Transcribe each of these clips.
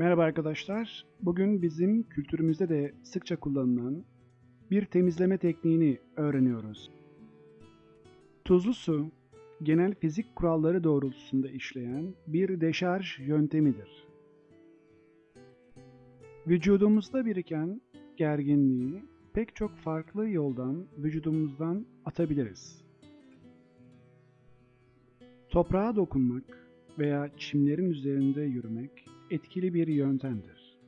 Merhaba arkadaşlar. Bugün bizim kültürümüzde de sıkça kullanılan bir temizleme tekniğini öğreniyoruz. Tuzlu su, genel fizik kuralları doğrultusunda işleyen bir deşarj yöntemidir. Vücudumuzda biriken gerginliği pek çok farklı yoldan vücudumuzdan atabiliriz. Toprağa dokunmak veya çimlerin üzerinde yürümek etkili bir yöntemdir.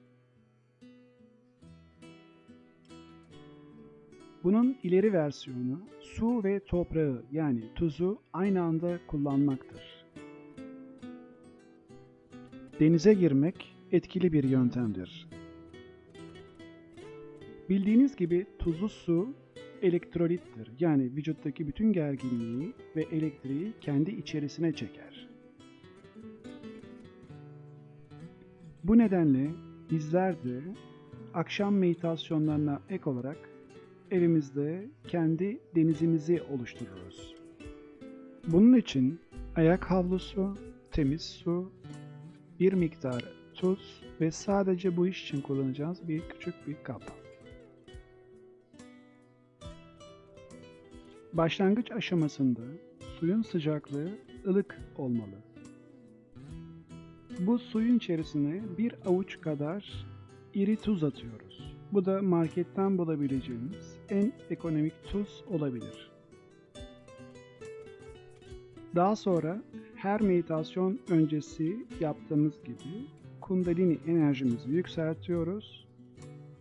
Bunun ileri versiyonu su ve toprağı yani tuzu aynı anda kullanmaktır. Denize girmek etkili bir yöntemdir. Bildiğiniz gibi tuzlu su elektrolittir. Yani vücuttaki bütün gerginliği ve elektriği kendi içerisine çeker. Bu nedenle bizler de akşam meditasyonlarına ek olarak evimizde kendi denizimizi oluştururuz. Bunun için ayak havlusu, temiz su, bir miktar tuz ve sadece bu iş için kullanacağız bir küçük bir kap. Başlangıç aşamasında suyun sıcaklığı ılık olmalı. Bu suyun içerisine bir avuç kadar iri tuz atıyoruz. Bu da marketten bulabileceğiniz en ekonomik tuz olabilir. Daha sonra her meditasyon öncesi yaptığımız gibi kundalini enerjimizi yükseltiyoruz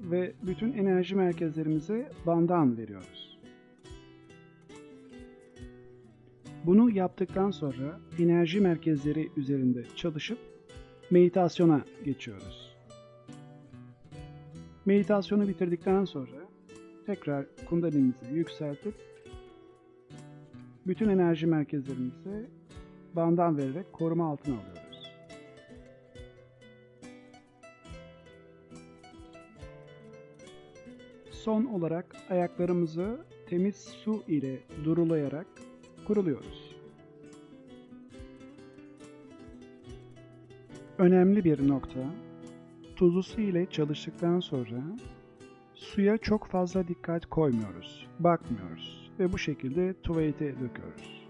ve bütün enerji merkezlerimize bandan veriyoruz. Bunu yaptıktan sonra enerji merkezleri üzerinde çalışıp meditasyona geçiyoruz. Meditasyonu bitirdikten sonra tekrar kundalinimizi yükseltip bütün enerji merkezlerimizi bandan vererek koruma altına alıyoruz. Son olarak ayaklarımızı temiz su ile durulayarak kuruluyoruz. Önemli bir nokta, tuzlu ile çalıştıktan sonra suya çok fazla dikkat koymuyoruz, bakmıyoruz ve bu şekilde tuvalete döküyoruz.